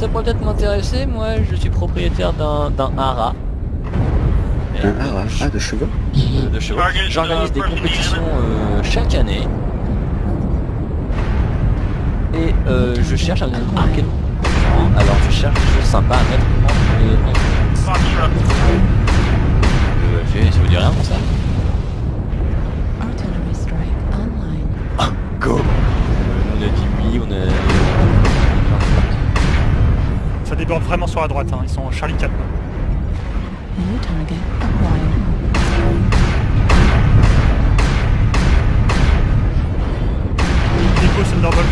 ça pourrait peut-être m'intéresser. Moi, je suis propriétaire d'un d'un hara. Un hara, ah, de chevaux de, de chevaux. J'organise des compétitions euh, chaque année. Et euh, je cherche un arcade. Alors je cherche des choses sympas à mettre entre les. Euh, ça vous dit rien pour ça. Go On a dit oui, on a. Ça déborde vraiment sur la droite, hein. ils sont en Charlie 4. New target acquired. Echo Thunderbolt.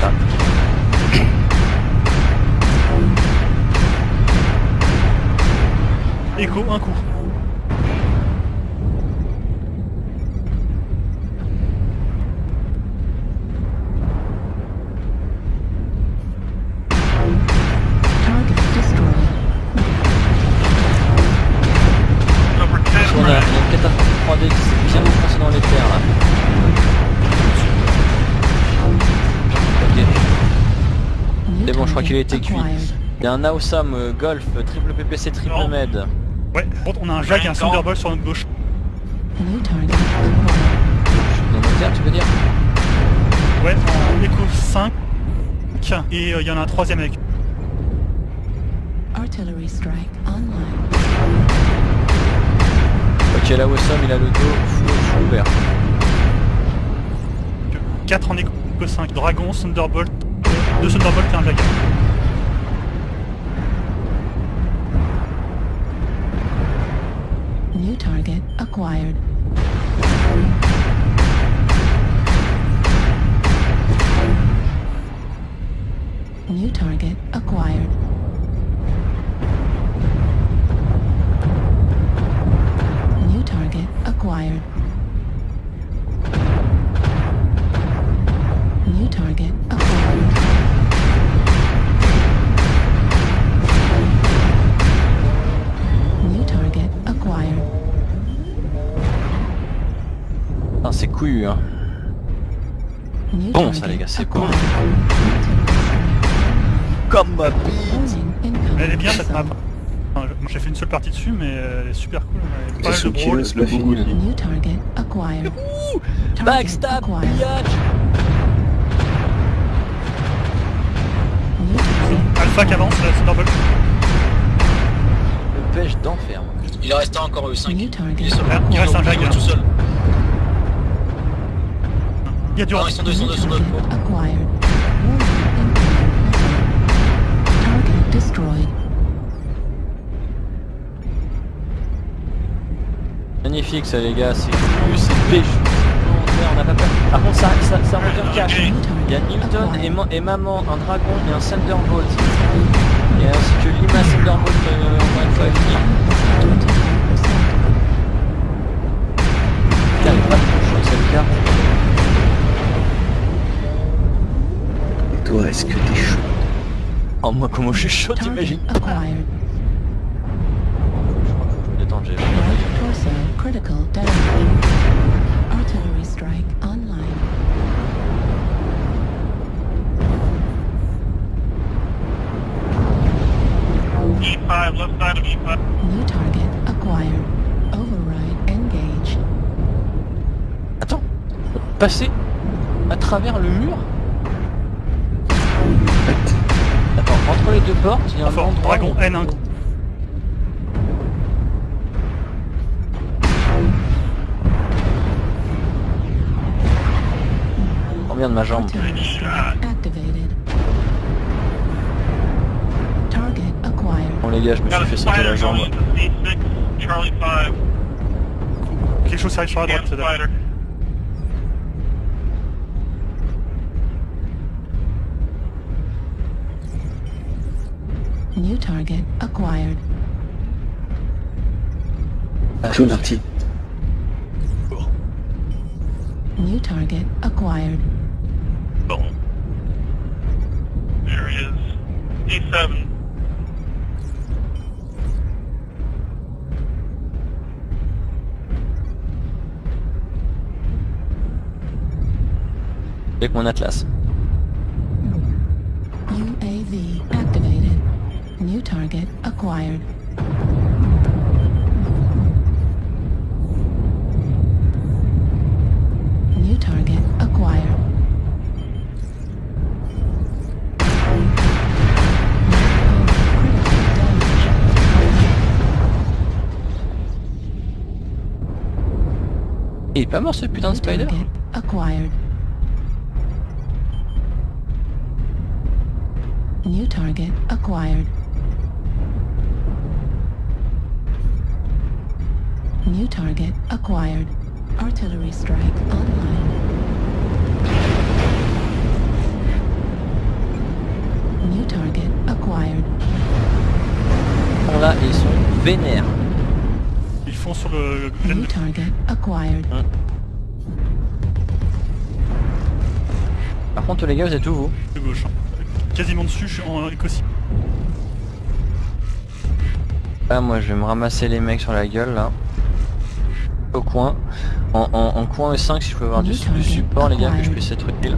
Echo, un coup. Cataphulte 3D qui s'est bien enfoncée dans les terres là. Ok, c'est bon, je crois qu'il a été cuit. Il y a un Awesome euh, Golf, triple PPC, triple Non. med. Ouais, par contre, on a un Jacques et un Thunderbolt sur notre gauche. Dans nos terres, tu veux dire Ouais, en Echo 5. Et euh, il y en a un troisième avec. Artillery strike online. Ok, là Awesome, il a le dos full, full ouvert. 4 en Echo 5. Dragon, Thunderbolt. Deux Thunderbolt et un Jacques. New target acquired. New target acquired. Acquired. New target acquired. New target acquired. Ah, c'est couillu, hein. New Bon, ça, les gars, c'est bon. Comme ma bite Elle est bien cette map. J'ai fait une seule partie dessus, mais elle est super cool. Pas brawl. le. Target Backstab, pillage Alpha qui avance, euh, Thunderbolt. Le pêche d'enfer. Il en reste un encore eux 5. New Il est target seul. Ah, il reste un est tout seul. Il y a du Non, ils sont deux, ils sont New deux, ils sont deux. target acquired. Warning incoming missile. Target destroyed. Magnifique ça les gars, c'est cool, c'est péchu. On n'a pas peur. Par contre ça, ça, ça revient cash. Il y a Newton et, acquired. ma- et maman, un dragon et un Thunderbolt. Et ainsi que Lima Thunderbolt euh, encore une fois fini. 25%. T'arrives pas trop cette carte. Et toi, est-ce que t'es chaud? Oh moi comment je suis chaud t'imagines? j'ai... Critical damage. Artillery strike online. E5, left side of E5. New target acquired. Override engaged. Attends, passer à travers le mur Attends, entre les deux portes, il y a un endroit Dragon où- N1. Combien de ma jambe Artillery strike activated. Target acquired. Bon les gars, je me suis fait sauter la jambe. Charlie 5. Quelque chose arrive sur la droite, c'est d'accord. New target acquired. Claude Marty. New target acquired. Bon. There he is. E7. Avec mon atlas. UAV activated. New target acquired. Il est pas mort ce putain de spider acquired. New target acquired. New target acquired. Artillery strike online. New target acquired. Bon, Là, ils sont vénères. Sur le... New target acquired. Par contre, les gars, vous êtes où vous de gauche. hein. Quasiment dessus, je suis en écossais. Là, moi, je vais me ramasser les mecs sur la gueule, là. Au coin. En, en, en coin E5, si je peux avoir du, du support, les gars, que je puisse être utile.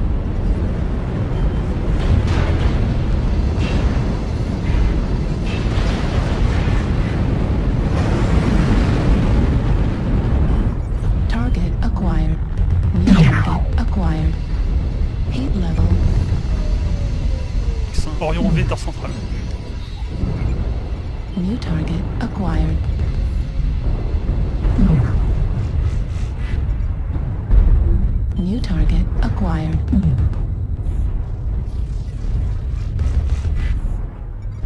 Centrale. New target acquired. New target acquired.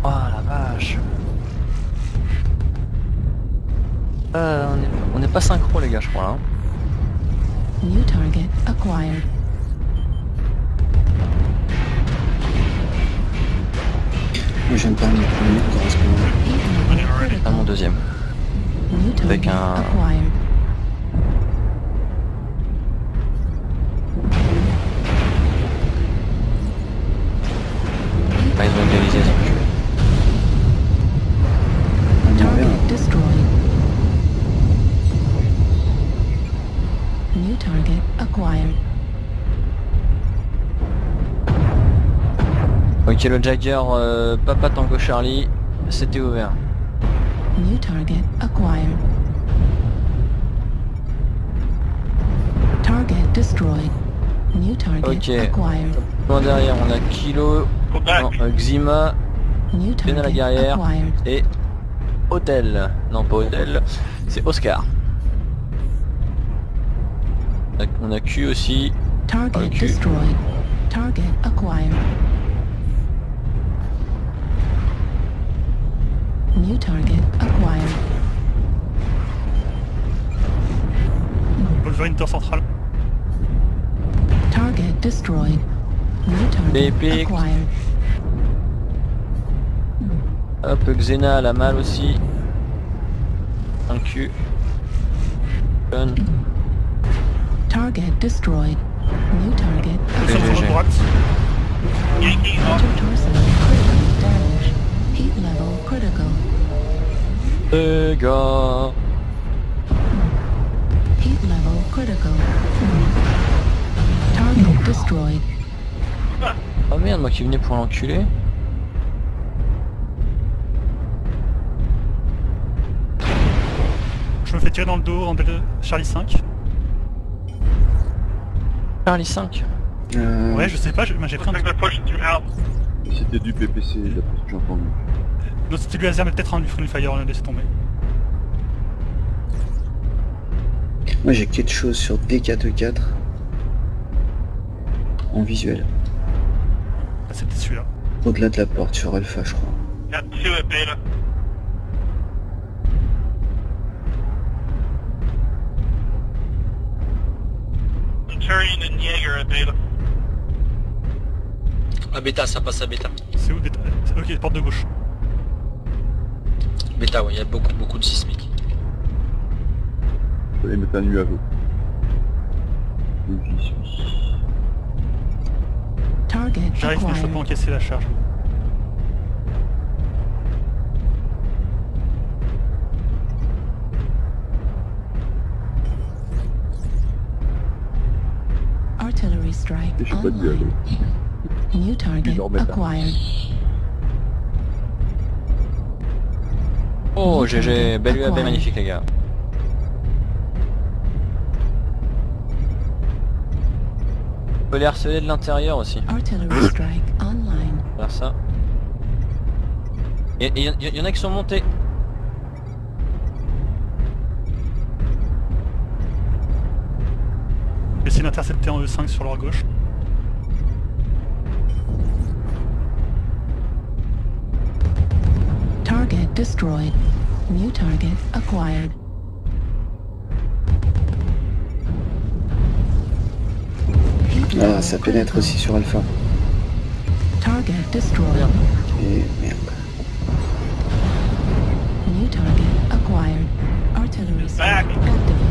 Oh la vache. Euh, on est, on est pas synchro, les gars, je crois. Hein. New target acquired. Correspondants. Heat level Ah, critical. mon deuxième. Avec un-. Ah, ils ont égalisé. New target acquired. Ok, le Jagger, euh, Papa Tango Charlie, c'était ouvert. New target acquired. Target destroyed. New target Ok. acquired. Loin derrière, on a Kilo, non, euh, Xima Bien à la guerrière. acquired. et Hôtel. Non, pas Hôtel, c'est Oscar. On a- Q aussi. Target Ok. destroyed. Target acquired. New target acquired. Wolverine, terre centrale. Target destroyed. New target Epic. acquired. Hop, Xena, elle a mal aussi. Un Q. Gun. Target destroyed. New target Nous sommes sur GG. droite. Hunter torso critical damage. Heat level critical. Les gars. Heat level critical. Target destroyed. Oh merde, moi qui venais pour l'enculer. Je me fais tirer dans le dos en Charlie 5. Charlie 5. Euh, Ouais, je sais pas, j'ai j'ai pris un... C'était du PPC, d'après ce que j'ai entendu. Non, c'était du laser, mais peut-être un du Friendly Fire, on l'a laissé tomber. Moi j'ai quelque chose sur D4E4 en visuel. Ah, c'est peut-être celui-là. Au-delà de la porte sur Alpha je crois. Got two at Beta. Centurion and Jaeger at Beta. À bêta, ça passe à bêta. C'est où Beta Ok, porte de gauche. Bêta, ouais, il y a beaucoup, beaucoup de sismiques. Vous allez mettre un nuage. Donc j'y suis. Target J'arrive, mais je peux pas encaisser la charge. Artillery strike je sais pas de. New target acquired. Oh GG, belle Acquired. magnifique les gars. On peut les harceler de l'intérieur aussi. Artillery strike online. Faire ça. Et il y, y en a qui sont montés. Essayez d'intercepter en E5 sur leur gauche. Target destroyed. New target acquired. Ah, ça pénètre aussi sur Alpha. Target destroyed. Et merde. New target acquired. Artillery Back. activated.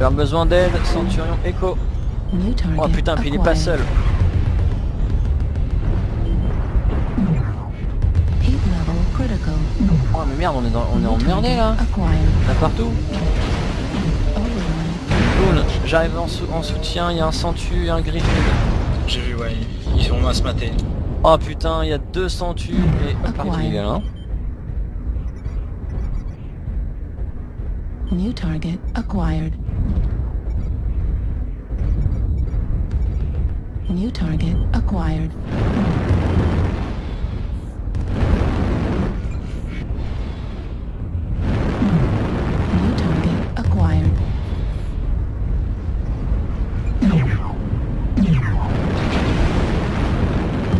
J'ai besoin d'aide, Centurion Echo. Oh putain, puis il est pas seul. Oh mais merde, on est, dans, on est emmerdé là. Là partout. Cool, j'arrive en, sou- en soutien, il y a un Centu et un Griffin. J'ai vu, ouais, ils vont se mater. Oh putain, il y a deux Centu et... Oh, gars, hein. New target acquired. New target acquired. New target acquired.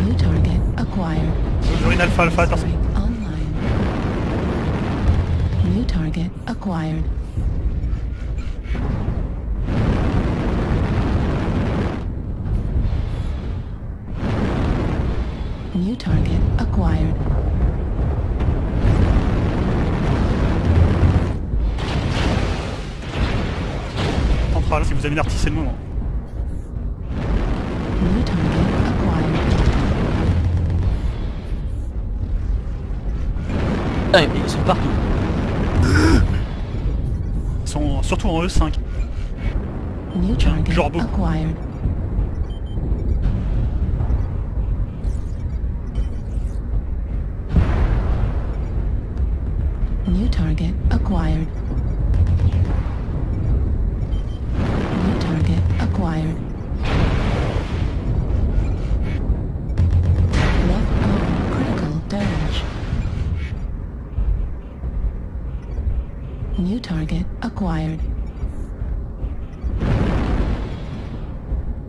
New target acquired. J'aurai alpha alpha, attention. Online. New target acquired. New target acquired. Centrale, si vous avez une artiste, c'est le moment. New target acquired. Putain, ils sont partout. Surtout en E E5. New target genre beau. acquired. New target acquired. New target acquired. Left arm critical damage. New target acquired.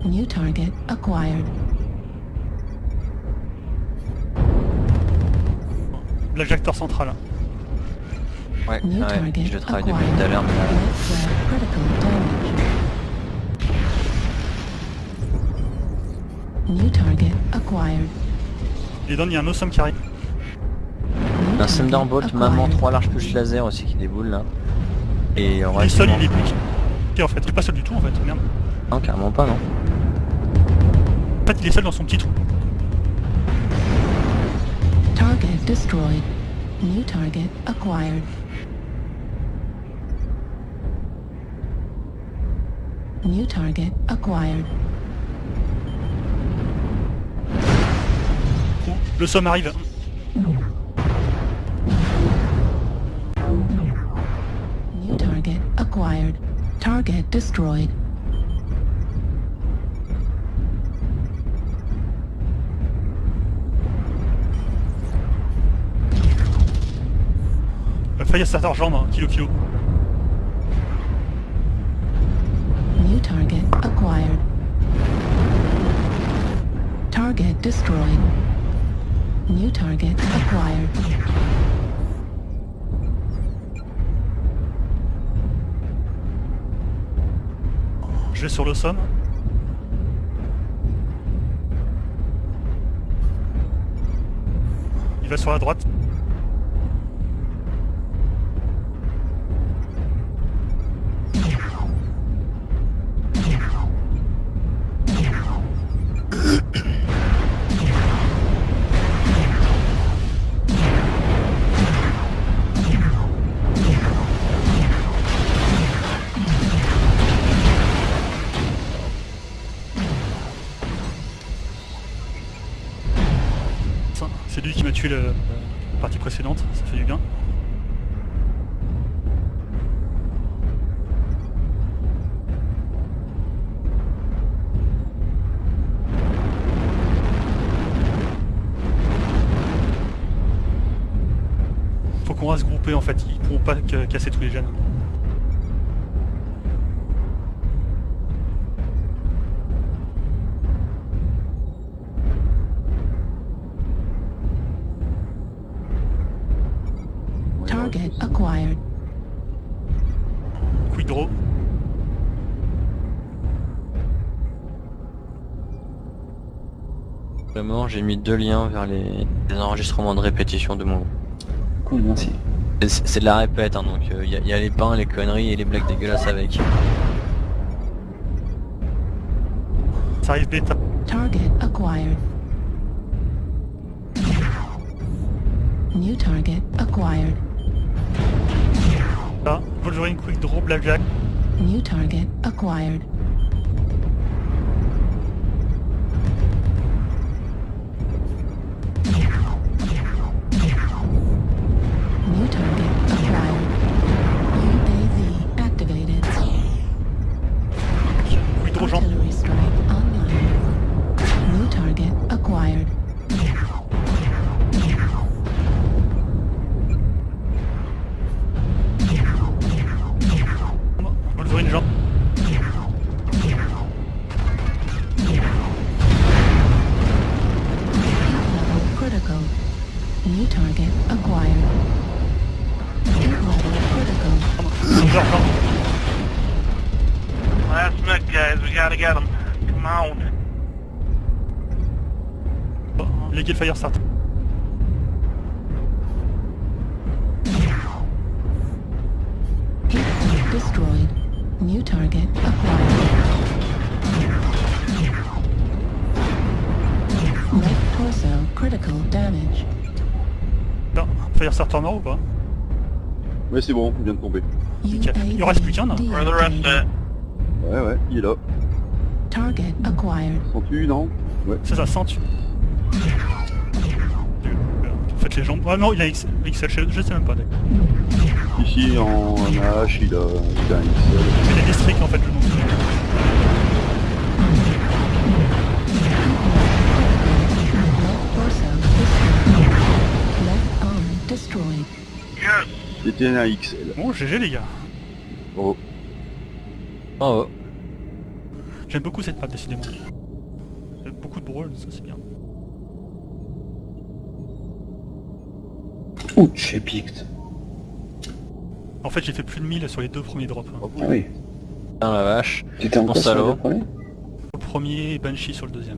New target acquired. L'ajecteur central. Ouais, New ouais, target je travaille depuis acquired. tout à l'heure, mais là... New target acquired. Les donne, il y a un awesome qui arrive. Un Thunderbolt, maman, acquired. 3 larges push laser aussi qui déboule là. Et on Il est seul, il est piqué. en fait. Il est pas seul du tout en fait, merde. Non, carrément pas, non. En fait, il est seul dans son petit trou. Target destroyed. New target acquired. New target acquired. Le somme arrive. Acquired. Target destroyed. Faille à sa jambe, hein, kilo kilo. New target acquired. Target destroyed. New target acquired. Sur le somme. Il va sur la droite. Précédente, ça fait du bien. Faut qu'on reste groupé en fait, ils pourront pas ca- casser tous les gènes. J'ai mis deux liens vers les, les enregistrements de répétition de mon. Cool, merci. C'est de la répète, hein, donc il y, a- y a les pains, les conneries et les blagues dégueulasses avec. Ça arrive bêta. Target acquired. New target acquired. Là, Wolverine, quick draw, blackjack. New target acquired. New target acquired. Left torso critical damage. Là, fire starter mort ou pas Ouais, c'est bon, il vient de tomber. Nickel. Il en reste plus qu'un, là. Ouais, ouais, il est là. Target acquired. Sens-tu, non? Ouais. C'est ça, 100 tu. Faites les jambes. Ah non, il a XL, je, je sais même pas d'accord. Ici, en H, il a, il a un XL. En fait, je m'en souviens. Left torso destroyed. Left arm destroyed. Yes. C'était un XL. Bon, GG les gars. Bravo. Oh, oh. J'aime beaucoup cette map décidément. A beaucoup de brawls, ça c'est bien. Ouch, épique. En fait j'ai fait plus de 1000 sur les deux premiers drops. hein. Ah oui. Putain la vache. T'étais en Mon quoi sur salaud. le premier? Le premier et Banshee sur le deuxième.